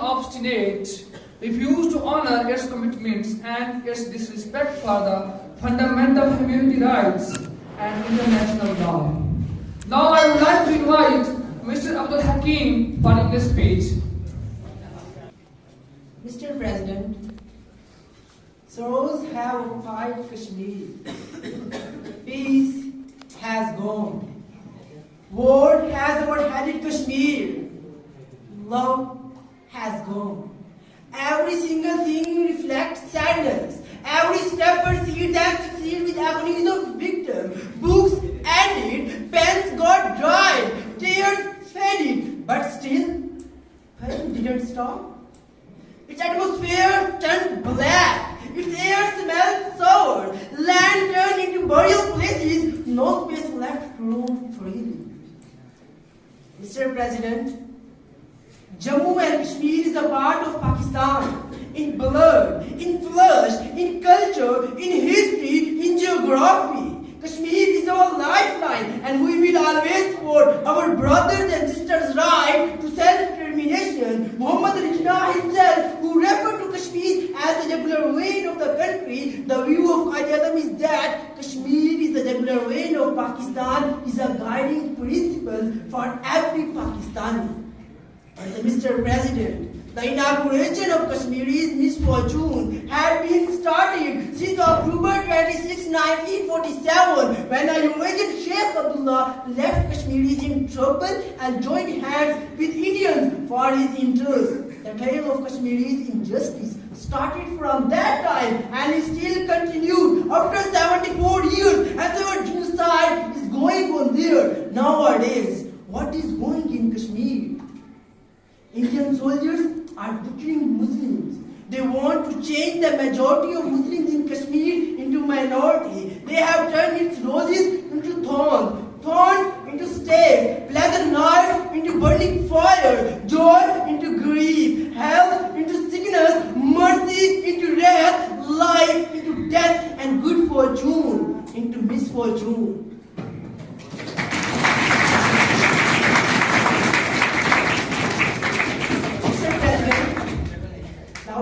obstinate, refuse to honor its commitments and its disrespect for the fundamental humanity rights and international law. Now I would like to invite Mr. Abdul Hakim for English speech. Mr. President, sorrows have occupied Kashmir. Peace has gone. War has overheaded Kashmir. Love has gone. Every single thing reflects sadness. Every step proceeds and succeeds with agonies of victim. Books ended, pens got dried, tears faded, but still, pain didn't stop. Its atmosphere turned black. Its air smelled sour. Land turned into burial places. No space left roam freely. Mr. President, Jammu and Kashmir is a part of Pakistan. In blood, in flesh, in culture, in history, in geography. Kashmir is our lifeline and we will always support our brothers and sisters' right to self-determination. Muhammad Jinnah himself, who referred to Kashmir as the jugular vein of the country, the view of Qaid is that Kashmir is the jugular vein of Pakistan, is a guiding principle for every Pakistani. Mr. President, the inauguration of Kashmiri's misfortune had been started since October 26, 1947, when the Eurasian Sheikh Abdullah left Kashmiris in trouble and joined hands with Indians for his interests. The tale of Kashmiri's injustice started from that time and is still continued after 74 years as our genocide is going on there nowadays. What is going in Kashmir? Indian soldiers are butchering Muslims. They want to change the majority of Muslims in Kashmir into minority. They have turned its roses into thorns, thorns into stakes, pleasant nights into burning fire, joy into grief, health into sickness, mercy into wrath, life into death, and good fortune into misfortune.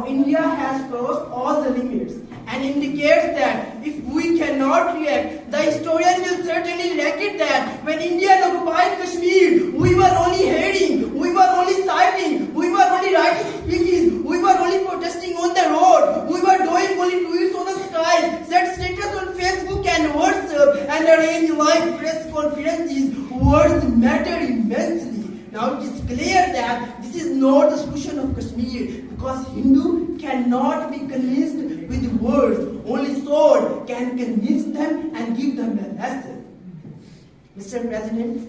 India has crossed all the limits and indicates that if we cannot react, the historian will certainly record that when India occupied Kashmir, we were only hearing, we were only citing, we were only writing speeches, we were only protesting on the road, we were doing only tweets on the sky, set status on Facebook and WhatsApp, and arrange live press conferences. Words matter immensely. Now it is clear that this is not the solution of Kashmir because Hindu cannot be convinced with words. Only sword can convince them and give them a lesson. Mr. President,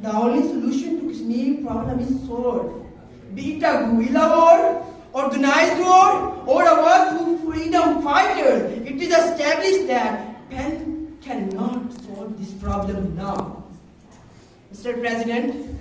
the only solution to Kashmir problem is sword. Be it a guerrilla war, organized war, or a war through freedom fighters, it is established that pen cannot solve this problem now. Mr. President,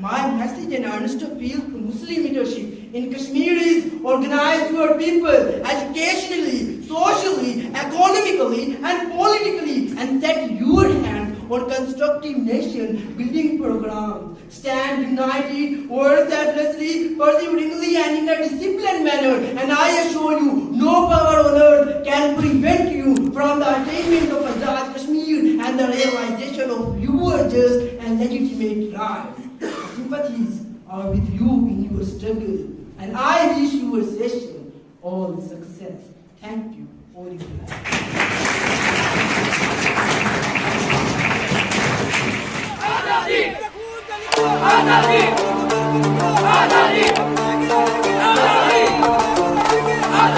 my message and earnest appeal to Muslim leadership in Kashmir is organize your people educationally, socially, economically, and politically, and set your hands on constructive nation building programs. Stand united, work selflessly, perseveringly, and in a disciplined manner. And I assure you, no power on earth can prevent you from the attainment of Azad Kashmir and the realization of your just and legitimate rights sympathies are with you in your struggle, and I wish your session all success. Thank you. For your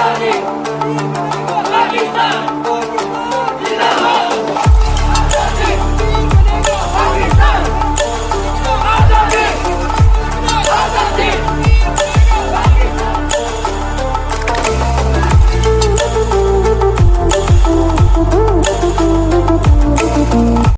time.